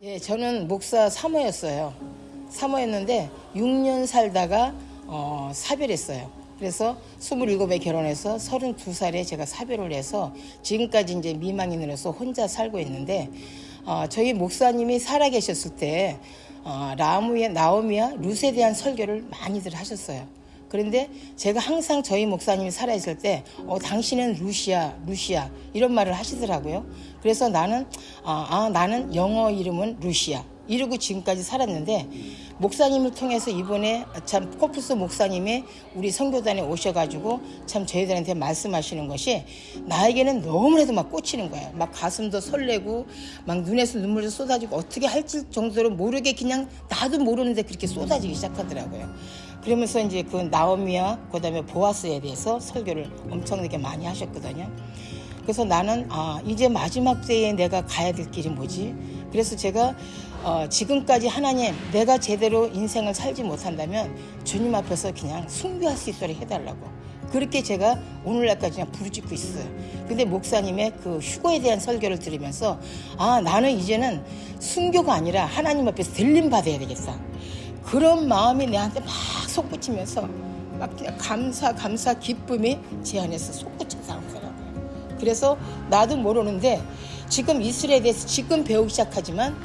예, 저는 목사 사모였어요. 사모였는데 6년 살다가 어, 사별했어요. 그래서 27에 결혼해서 32살에 제가 사별을 해서 지금까지 이제 미망인으로서 혼자 살고 있는데 어, 저희 목사님이 살아계셨을 때 어, 라무의 나오미와 룻에 대한 설교를 많이들 하셨어요. 그런데 제가 항상 저희 목사님이 살아있을 때, 어, 당신은 루시아, 루시아, 이런 말을 하시더라고요. 그래서 나는, 아, 아, 나는 영어 이름은 루시아. 이러고 지금까지 살았는데, 목사님을 통해서 이번에 참 코프스 목사님이 우리 선교단에 오셔가지고 참 저희들한테 말씀하시는 것이 나에게는 너무나도 막 꽂히는 거예요. 막 가슴도 설레고 막 눈에서 눈물도 쏟아지고 어떻게 할지 정도로 모르게 그냥 나도 모르는데 그렇게 쏟아지기 시작하더라고요. 그러면서 이제 그 나오미와 그다음에 보아스에 대해서 설교를 엄청나게 많이 하셨거든요. 그래서 나는 아 이제 마지막 때에 내가 가야 될 길이 뭐지? 그래서 제가 어, 지금까지 하나님 내가 제대로 인생을 살지 못한다면 주님 앞에서 그냥 숭배할 수 있도록 해달라고 그렇게 제가 오늘날까지 그냥 부르짖고 있어요. 근데 목사님의 그 휴거에 대한 설교를 들으면서 아 나는 이제는 순교가 아니라 하나님 앞에서 들림 받아야 되겠다. 그런 마음이 내한테 막 솟구치면서 막 그냥 감사 감사 기쁨이 제 안에서 솟구쳐서 나오더라고요. 그래서 나도 모르는데 지금 이슬에 대해서 지금 배우기 시작하지만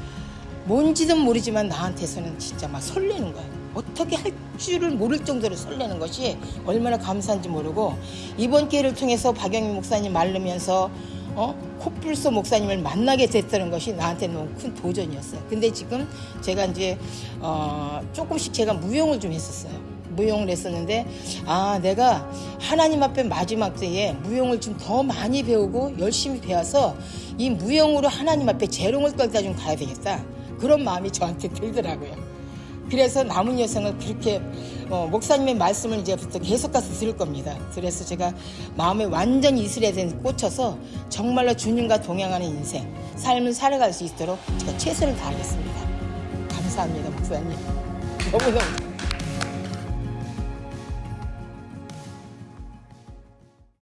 뭔지는 모르지만 나한테서는 진짜 막 설레는 거예요. 어떻게 할 줄을 모를 정도로 설레는 것이 얼마나 감사한지 모르고 이번 기회를 통해서 박영민 목사님 말르면서 어? 코뿔소 목사님을 만나게 됐다는 것이 나한테 너무 큰 도전이었어요. 근데 지금 제가 이제 어, 조금씩 제가 무용을 좀 했었어요. 무용을 했었는데 아 내가 하나님 앞에 마지막 때에 무용을 좀 더 많이 배우고 열심히 배워서 이 무용으로 하나님 앞에 재롱을 떨다 좀 가야 되겠다 그런 마음이 저한테 들더라고요. 그래서 남은 여생을 그렇게 어, 목사님의 말씀을 이제부터 계속 가서 들을 겁니다. 그래서 제가 마음에 완전 이슬에 대해 꽂혀서 정말로 주님과 동행하는 인생, 삶을 살아갈 수 있도록 제가 최선을 다하겠습니다. 감사합니다, 목사님. 너무너무.